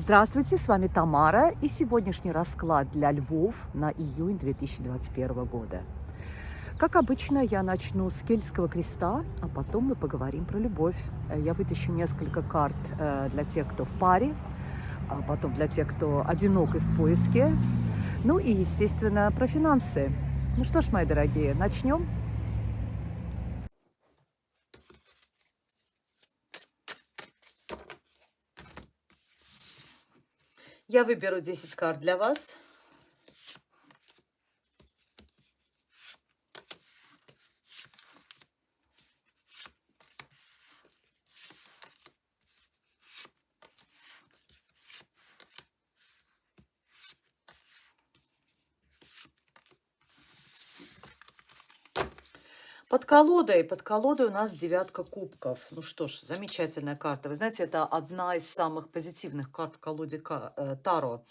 Здравствуйте, с вами Тамара и сегодняшний расклад для львов на июнь 2021 года. Как обычно, я начну с Кельтского креста, а потом мы поговорим про любовь. Я вытащу несколько карт э, для тех, кто в паре, а потом для тех, кто одинок и в поиске, ну и, естественно, про финансы. Ну что ж, мои дорогие, начнем. Я выберу 10 карт для вас. Под колодой, под колодой у нас девятка кубков. Ну что ж, замечательная карта. Вы знаете, это одна из самых позитивных карт в колоде э, Таро.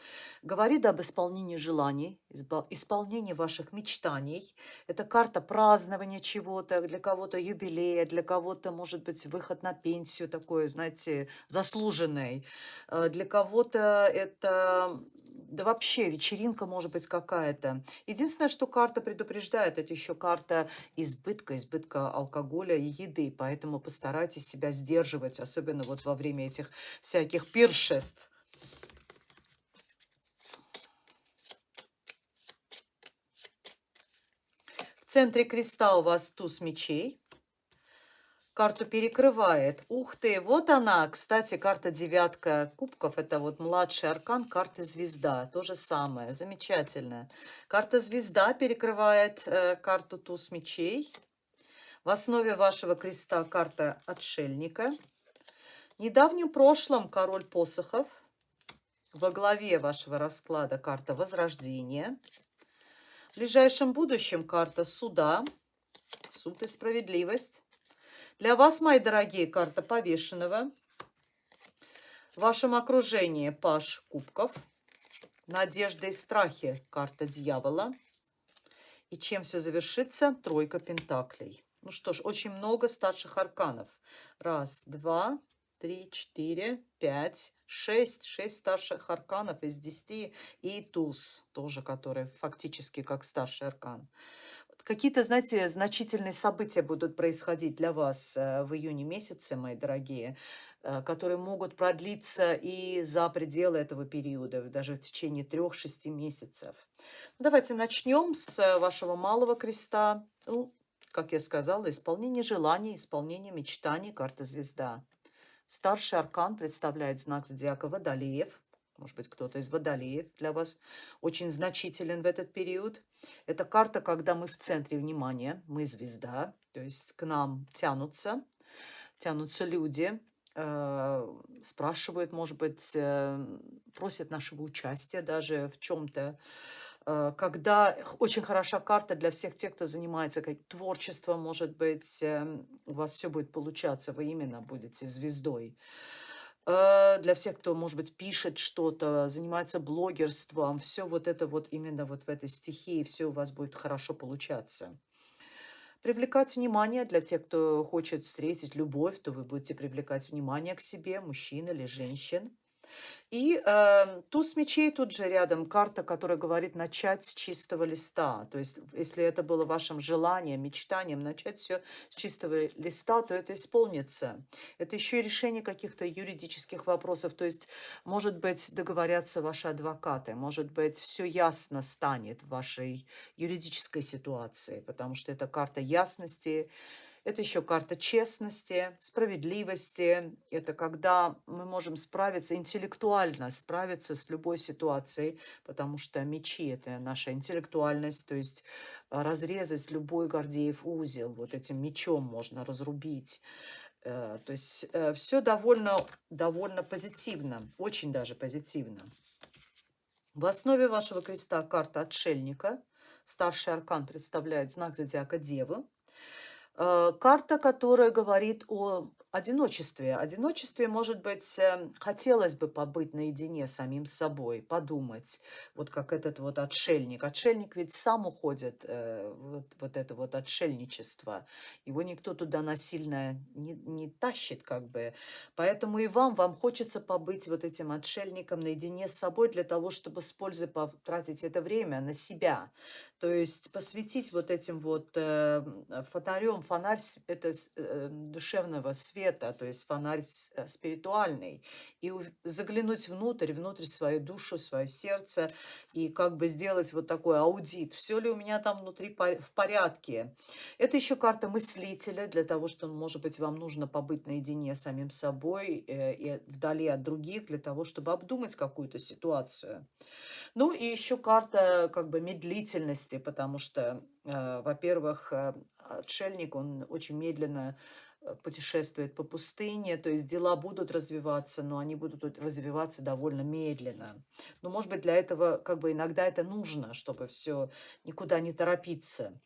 Говорит об исполнении желаний, исполнении ваших мечтаний. Это карта празднования чего-то, для кого-то юбилея, для кого-то, может быть, выход на пенсию такой, знаете, заслуженный. Э, для кого-то это да вообще вечеринка может быть какая-то. Единственное, что карта предупреждает, это еще карта избытка, избытка алкоголя и еды, поэтому постарайтесь себя сдерживать, особенно вот во время этих всяких пиршеств. В центре креста у вас туз мечей карту перекрывает. Ух ты, вот она. Кстати, карта девятка кубков. Это вот младший аркан карты звезда. То же самое. Замечательно. Карта звезда перекрывает э, карту туз мечей. В основе вашего креста карта отшельника. В недавнем прошлом король посохов. Во главе вашего расклада карта возрождения. В ближайшем будущем карта суда. Суд и справедливость. Для вас, мои дорогие, карта повешенного. В вашем окружении паш кубков. Надежда и страхи, карта дьявола. И чем все завершится? Тройка пентаклей. Ну что ж, очень много старших арканов. Раз, два, три, четыре, пять, шесть. Шесть старших арканов из десяти. И туз, тоже который фактически как старший аркан. Какие-то, знаете, значительные события будут происходить для вас э, в июне месяце, мои дорогие, э, которые могут продлиться и за пределы этого периода, даже в течение трех-шести месяцев. Давайте начнем с вашего малого креста. Ну, как я сказала, исполнение желаний, исполнение мечтаний, карта звезда. Старший аркан представляет знак зодиака Водолеев – может быть, кто-то из водолеев для вас очень значителен в этот период. Это карта, когда мы в центре внимания, мы звезда, то есть к нам тянутся, тянутся люди, э, спрашивают, может быть, э, просят нашего участия даже в чем-то. Э, когда очень хороша карта для всех тех, кто занимается как творчеством, может быть, э, у вас все будет получаться, вы именно будете звездой. Э, для всех, кто, может быть, пишет что-то, занимается блогерством, все вот это вот именно вот в этой стихии, все у вас будет хорошо получаться. Привлекать внимание для тех, кто хочет встретить любовь, то вы будете привлекать внимание к себе, мужчин или женщин. И э, туз мечей тут же рядом, карта, которая говорит начать с чистого листа. То есть, если это было вашим желанием, мечтанием начать все с чистого листа, то это исполнится. Это еще и решение каких-то юридических вопросов. То есть, может быть, договорятся ваши адвокаты, может быть, все ясно станет в вашей юридической ситуации, потому что это карта ясности, это еще карта честности, справедливости. Это когда мы можем справиться интеллектуально, справиться с любой ситуацией, потому что мечи – это наша интеллектуальность, то есть а, разрезать любой Гордеев узел. Вот этим мечом можно разрубить. Э, то есть э, все довольно, довольно позитивно, очень даже позитивно. В основе вашего креста карта отшельника. Старший аркан представляет знак зодиака Девы. Э, карта, которая говорит о одиночестве. Одиночестве, может быть, эм, хотелось бы побыть наедине с самим собой, подумать, вот как этот вот отшельник. Отшельник ведь сам уходит, э, вот, вот это вот отшельничество. Его никто туда насильно не, не тащит, как бы. Поэтому и вам, вам хочется побыть вот этим отшельником наедине с собой для того, чтобы с пользой потратить это время на себя. То есть посвятить вот этим вот э, фонарем, фонарь это э, душевного света, то есть фонарь э, спиритуальный, и заглянуть внутрь, внутрь свою душу, свое сердце, и как бы сделать вот такой аудит, все ли у меня там внутри в порядке. Это еще карта мыслителя, для того, что, может быть, вам нужно побыть наедине с самим собой э, и вдали от других, для того, чтобы обдумать какую-то ситуацию. Ну и еще карта как бы медлительности, потому что, э, во-первых, э, отшельник, он очень медленно э, путешествует по пустыне, то есть дела будут развиваться, но они будут развиваться довольно медленно. Но, может быть, для этого как бы иногда это нужно, чтобы все никуда не торопиться.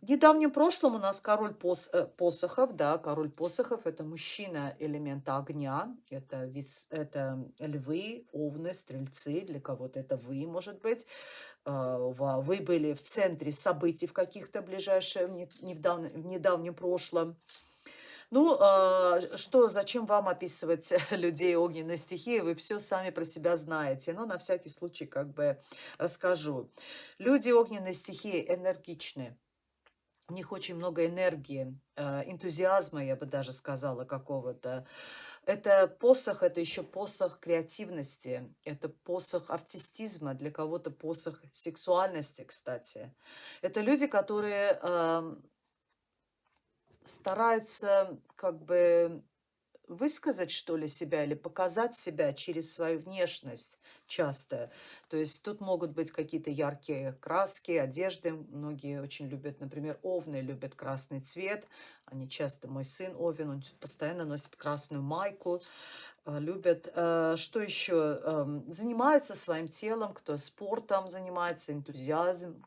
В недавнем прошлом у нас король пос, посохов, да, король посохов – это мужчина элемента огня, это, вес, это львы, овны, стрельцы, для кого-то это вы, может быть. Э, вы были в центре событий в каких-то ближайшем, не, в, давно, в недавнем прошлом. Ну, э, что, зачем вам описывать людей огненной стихии? Вы все сами про себя знаете. Но на всякий случай как бы расскажу. Люди огненной стихии энергичны у них очень много энергии, э, энтузиазма, я бы даже сказала, какого-то. Это посох, это еще посох креативности, это посох артистизма, для кого-то посох сексуальности, кстати. Это люди, которые э, стараются как бы высказать, что ли, себя или показать себя через свою внешность часто. То есть тут могут быть какие-то яркие краски, одежды. Многие очень любят, например, овны любят красный цвет. Они часто, мой сын Овен, он постоянно носит красную майку э, любят. Э, что еще? Эм, занимаются своим телом, кто спортом занимается, энтузиазм,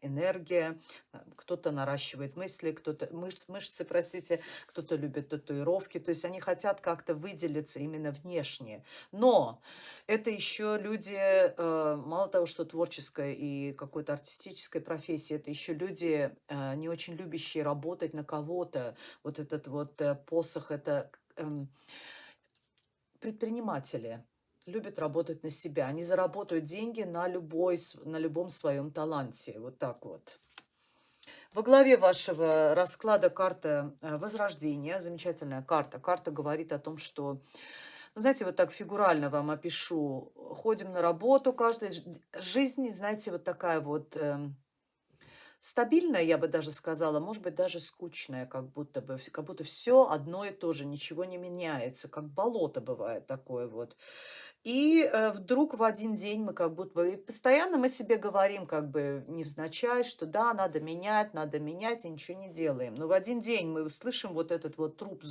энергия, э, кто-то наращивает мысли, кто-то мышц, мышцы, простите, кто-то любит татуировки, то есть они хотят как-то выделиться именно внешне. Но это еще люди, э, мало того, что творческая и какой-то артистической профессии, это еще люди, не очень любящие работать на кого-то. Вот этот вот посох, это эм, предприниматели любят работать на себя. Они заработают деньги на, любой, на любом своем таланте. Вот так вот. Во главе вашего расклада карта э, Возрождения. Замечательная карта. Карта говорит о том, что, ну, знаете, вот так фигурально вам опишу. Ходим на работу каждый. Жизнь, знаете, вот такая вот... Э, стабильная, я бы даже сказала, может быть, даже скучная, как будто бы, как будто все одно и то же, ничего не меняется, как болото бывает такое вот. И э, вдруг в один день мы как будто бы... постоянно мы себе говорим как бы невзначай, что да, надо менять, надо менять, и ничего не делаем. Но в один день мы услышим вот этот вот труб,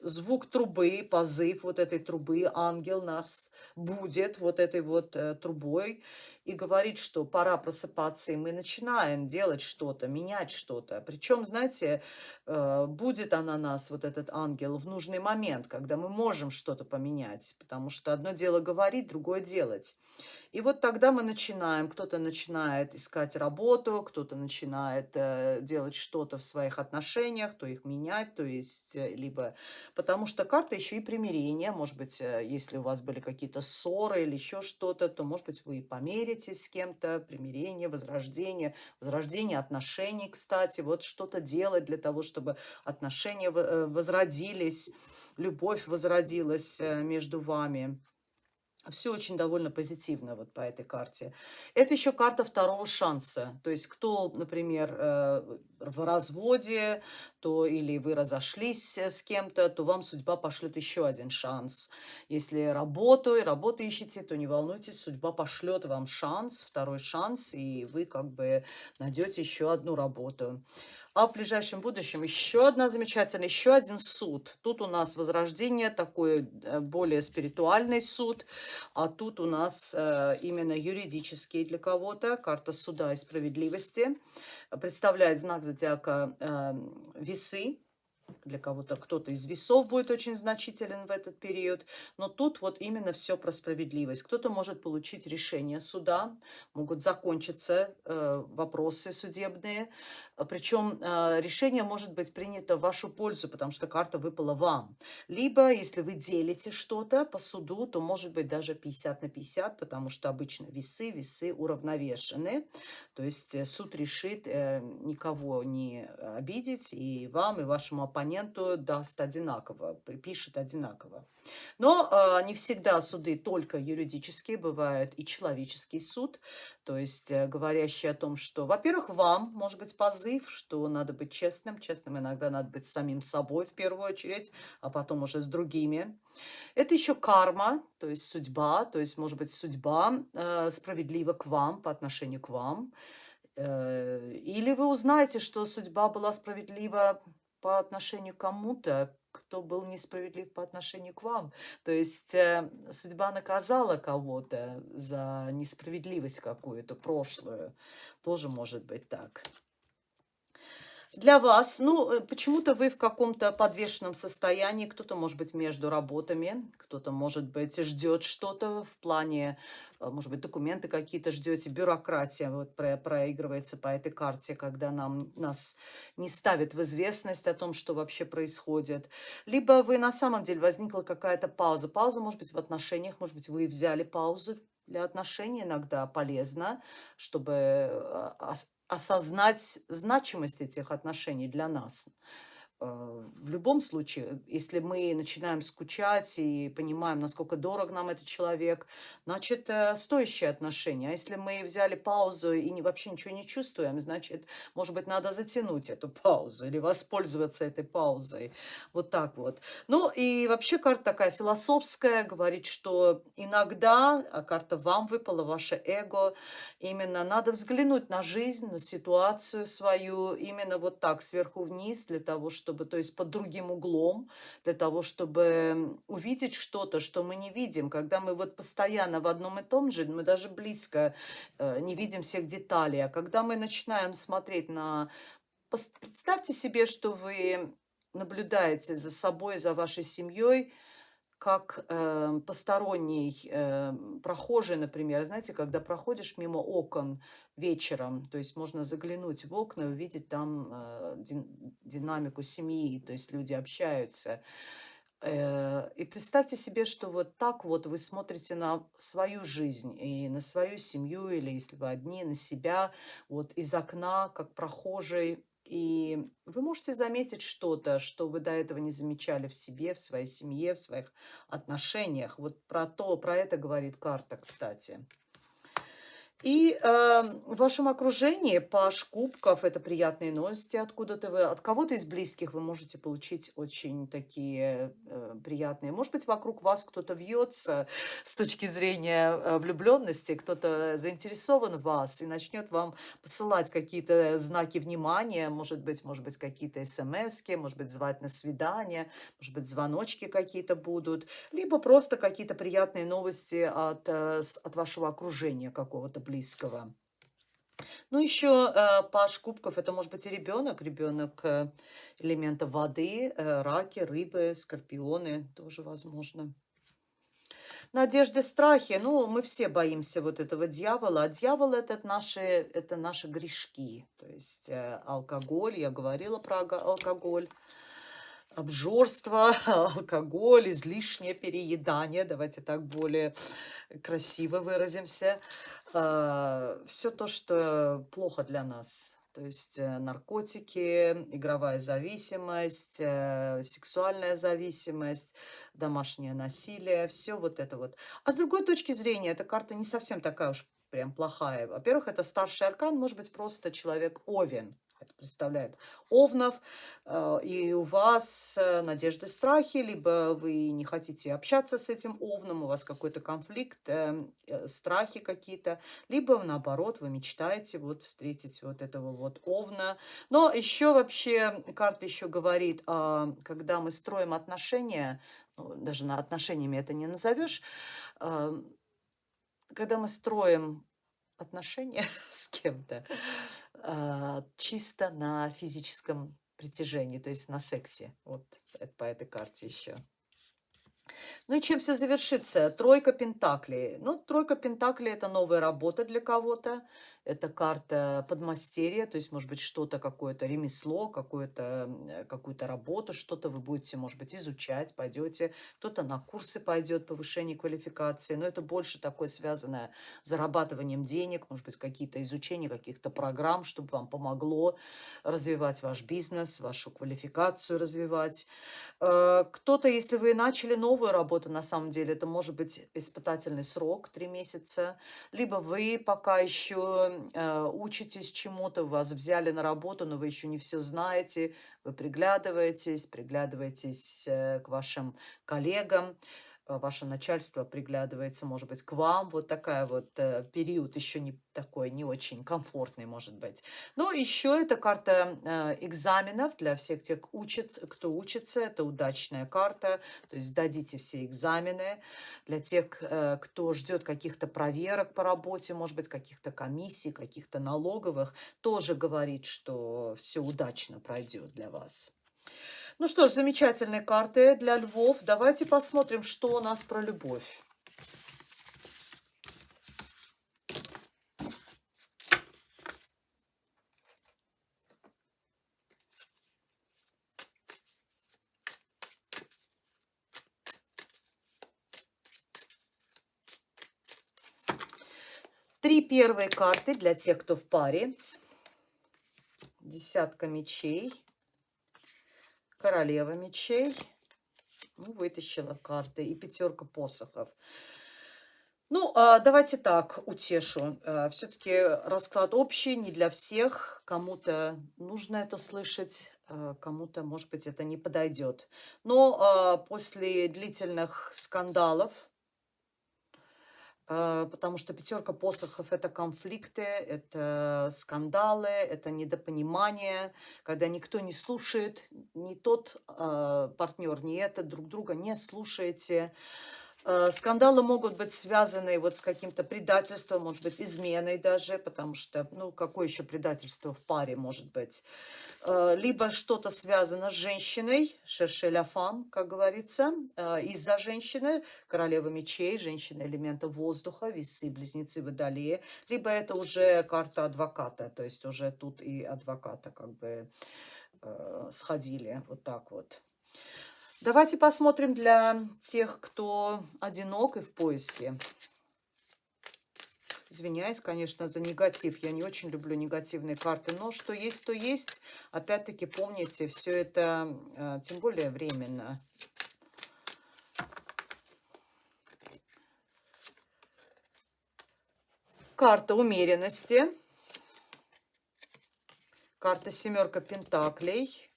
звук трубы, позыв вот этой трубы, ангел нас будет вот этой вот э, трубой и говорит, что пора просыпаться, и мы начинаем делать что-то, менять что-то. Причем, знаете, э, будет она нас, вот этот ангел, в нужный момент, когда мы можем что-то поменять, потому что одно дело говорить, другое делать. И вот тогда мы начинаем, кто-то начинает искать работу, кто-то начинает э, делать что-то в своих отношениях, то их менять, то есть э, либо... Потому что карта еще и примирение, может быть, э, если у вас были какие-то ссоры или еще что-то, то, может быть, вы и помиритесь с кем-то, примирение, возрождение, возрождение отношений, кстати, вот что-то делать для того, чтобы отношения э, возродились, любовь возродилась между вами. Все очень довольно позитивно вот по этой карте. Это еще карта второго шанса. То есть кто, например, э, в разводе, то или вы разошлись с кем-то, то вам судьба пошлет еще один шанс. Если работу и работу ищете, то не волнуйтесь, судьба пошлет вам шанс, второй шанс, и вы как бы найдете еще одну работу. А в ближайшем будущем еще одна замечательная, еще один суд. Тут у нас возрождение, такой э, более спиритуальный суд. А тут у нас э, именно юридический для кого-то. Карта суда и справедливости. Представляет знак зодиака э, весы. для кого-то кто-то из весов будет очень значителен в этот период, но тут вот именно все про справедливость. Кто-то может получить решение суда, могут закончиться э, вопросы судебные, причем э, решение может быть принято в вашу пользу, потому что карта выпала вам. Либо, если вы делите что-то по суду, то может быть даже 50 на 50, потому что обычно весы, весы уравновешены. То есть э, суд решит э, никого не обидеть, и вам, и вашему оппоненту даст одинаково, припишет одинаково. Но э, не всегда суды только юридические, бывают и человеческий суд, то есть э, говорящий о том, что, во-первых, вам может быть позыв, что надо быть честным, честным иногда надо быть самим собой в первую очередь, а потом уже с другими. Это еще карма, то есть судьба, то есть может быть судьба э, справедлива к вам, по отношению к вам. Э, или вы узнаете, что судьба была справедлива по отношению к кому-то, кто был несправедлив по отношению к вам. То есть э, судьба наказала кого-то за несправедливость какую-то прошлую. Тоже может быть так для вас, ну, э, почему-то вы в каком-то подвешенном состоянии, кто-то, может быть, между работами, кто-то, может быть, ждет что-то в плане, э, может быть, документы какие-то ждете, бюрократия вот про проигрывается по этой карте, когда нам, нас не ставят в известность о том, что вообще происходит. Либо вы на самом деле возникла какая-то пауза. Пауза, может быть, в отношениях, может быть, вы взяли паузу, для отношений иногда полезно, чтобы э, осознать значимость этих отношений для нас. Э, в любом случае, если мы начинаем скучать и понимаем, насколько дорог нам этот человек, значит, э, стоящие отношения. А если мы взяли паузу и не, вообще ничего не чувствуем, значит, может быть, надо затянуть эту паузу или воспользоваться этой паузой. Вот так вот. Ну, и вообще карта такая философская, говорит, что иногда, а карта вам выпала, ваше эго, именно надо взглянуть на жизнь, на ситуацию свою, именно вот так, сверху вниз, для того, чтобы чтобы, то есть под другим углом, для того, чтобы увидеть что-то, что мы не видим. Когда мы вот постоянно в одном и том же, мы даже близко э, не видим всех деталей. А когда мы начинаем смотреть на... Представьте себе, что вы наблюдаете за собой, за вашей семьей, как э, посторонний э, прохожий, например, знаете, когда проходишь мимо окон вечером, то есть можно заглянуть в окна и увидеть там э, дин, динамику семьи, то есть люди общаются. Э, и представьте себе, что вот так вот вы смотрите на свою жизнь и на свою семью, или если вы одни, на себя, вот из окна, как прохожий, и вы можете заметить что-то, что вы до этого не замечали в себе, в своей семье, в своих отношениях. Вот про то, про это говорит карта, кстати. И э, в вашем окружении паш кубков – это приятные новости откуда-то вы, от кого-то из близких вы можете получить очень такие э, приятные. Может быть, вокруг вас кто-то вьется с точки зрения э, влюбленности, кто-то заинтересован в вас и начнет вам посылать какие-то знаки внимания, может быть, может быть, какие-то смс может быть, звать на свидание, может быть, звоночки какие-то будут, либо просто какие-то приятные новости от, э, от вашего окружения какого-то близкого. Ну, еще э, паш кубков, это может быть и ребенок, ребенок э, элемента воды, э, раки, рыбы, скорпионы, тоже возможно. Надежды, страхи, ну, мы все боимся вот этого дьявола, а дьявол это наши, это наши грешки, то есть э, алкоголь, я говорила про алкоголь, обжорство, алкоголь, излишнее переедание, давайте так более красиво выразимся, а, все то, что плохо для нас. То есть э, наркотики, игровая зависимость, э, сексуальная зависимость, домашнее насилие, все вот это вот. А с другой точки зрения, эта карта не совсем такая уж прям плохая. Во-первых, это старший аркан, может быть, просто человек Овен представляет Овнов, э, и у вас э, надежды, страхи, либо вы не хотите общаться с этим Овном, у вас какой-то конфликт, э, страхи какие-то, либо наоборот, вы мечтаете вот встретить вот этого вот Овна. Но еще вообще карта еще говорит, когда мы строим отношения, ну, даже на отношениями это не назовешь, когда мы строим отношения с кем-то, чисто на физическом притяжении, то есть на сексе. Вот по этой карте еще. Ну и чем все завершится? Тройка Пентаклей. Ну, тройка Пентаклей – это новая работа для кого-то. Это карта подмастерья, то есть, может быть, что-то, какое-то ремесло, какую-то какую работу, что-то вы будете, может быть, изучать, пойдете. Кто-то на курсы пойдет, повышение квалификации. Но это больше такое связанное с зарабатыванием денег, может быть, какие-то изучения каких-то программ, чтобы вам помогло развивать ваш бизнес, вашу квалификацию развивать. Э, кто-то, если вы начали новую работу, на самом деле, это может быть испытательный срок, три месяца, либо вы пока еще э, учитесь чему-то, вас взяли на работу, но вы еще не все знаете, вы приглядываетесь, приглядываетесь э, к вашим коллегам, ваше начальство приглядывается, может быть, к вам. Вот такая вот э, период еще не такой, не очень комфортный, может быть. Но еще это карта э, экзаменов для всех тех, учится, кто учится. Это удачная карта, то есть сдадите все экзамены. Для тех, э, кто ждет каких-то проверок по работе, может быть, каких-то комиссий, каких-то налоговых, тоже говорит, что все удачно пройдет для вас. Ну что ж, замечательные карты для львов. Давайте посмотрим, что у нас про любовь. Три первые карты для тех, кто в паре. Десятка мечей королева мечей. Ну, вытащила карты. И пятерка посохов. Ну, а, давайте так, утешу. А, Все-таки расклад общий, не для всех. Кому-то нужно это слышать, а, кому-то, может быть, это не подойдет. Но после длительных скандалов, потому что пятерка посохов – это конфликты, это скандалы, это недопонимание, когда никто не слушает, ни тот э, партнер, ни этот друг друга не слушаете. Э, скандалы могут быть связаны вот с каким-то предательством, может быть, изменой даже, потому что, ну, какое еще предательство в паре может быть? Э, либо что-то связано с женщиной, шершеля фам, как говорится, э, из-за женщины, королева мечей, женщина элемента воздуха, весы, близнецы водолея, либо это уже карта адвоката, то есть уже тут и адвоката как бы сходили, вот так вот. Давайте посмотрим для тех, кто одинок и в поиске. Извиняюсь, конечно, за негатив. Я не очень люблю негативные карты. Но что есть, то есть. Опять-таки, помните, все это, э, тем более, временно. Карта умеренности. Карта семерка пентаклей.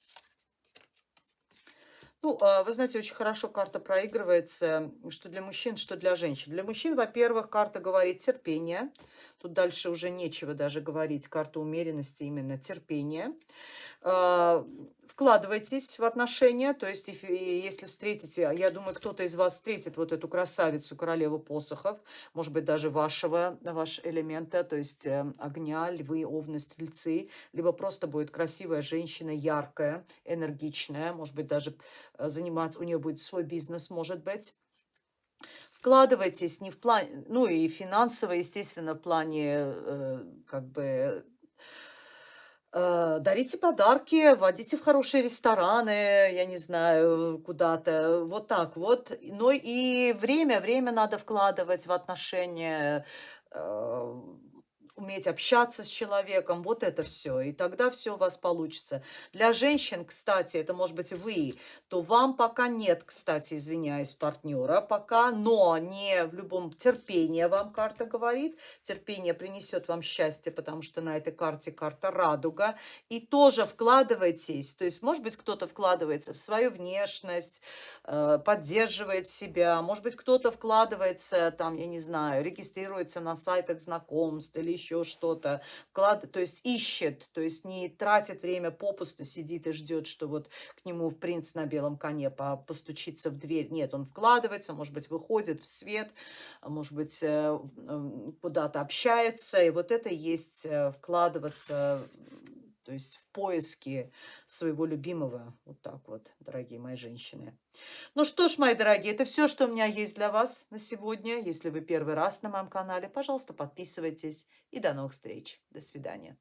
Ну, а, вы знаете, очень хорошо карта проигрывается, что для мужчин, что для женщин. Для мужчин, во-первых, карта говорит терпение. Тут дальше уже нечего даже говорить. Карта умеренности, именно терпение. А, вкладывайтесь в отношения, то есть если встретите, я думаю, кто-то из вас встретит вот эту красавицу, королеву посохов, может быть, даже вашего, ваш элемента, то есть э, огня, львы, овны, стрельцы, либо просто будет красивая женщина, яркая, энергичная, может быть, даже э, заниматься, у нее будет свой бизнес, может быть, вкладывайтесь не в плане, ну и финансово, естественно, в плане э, как бы Э, дарите подарки, водите в хорошие рестораны, я не знаю, куда-то, вот так вот. Но и время, время надо вкладывать в отношения, э, уметь общаться с человеком, вот это все. И тогда все у вас получится. Для женщин, кстати, это может быть вы, то вам пока нет, кстати, извиняюсь, партнера пока, но не в любом терпении вам карта говорит. Терпение принесет вам счастье, потому что на этой карте карта радуга. И тоже вкладывайтесь, то есть, может быть, кто-то вкладывается в свою внешность, э, поддерживает себя, может быть, кто-то вкладывается, там, я не знаю, регистрируется на сайтах знакомств или еще еще что-то, вклад, то есть ищет, то есть не тратит время попусту, сидит и ждет, что вот к нему в принц на белом коне постучится в дверь. Нет, он вкладывается, может быть, выходит в свет, может быть, э, куда-то общается, и вот это есть э, вкладываться, то есть в поиске своего любимого. Вот так вот, дорогие мои женщины. Ну что ж, мои дорогие, это все, что у меня есть для вас на сегодня. Если вы первый раз на моем канале, пожалуйста, подписывайтесь. И до новых встреч. До свидания.